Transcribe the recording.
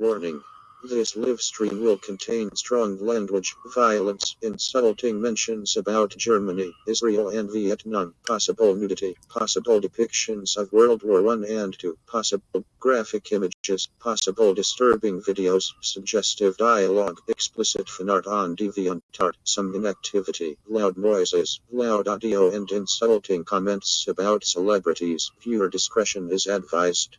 Warning. This live stream will contain strong language, violence, insulting mentions about Germany, Israel and Vietnam, possible nudity, possible depictions of World War I and II, possible graphic images, possible disturbing videos, suggestive dialogue, explicit fanart on DeviantArt, some inactivity, loud noises, loud audio and insulting comments about celebrities. Viewer discretion is advised.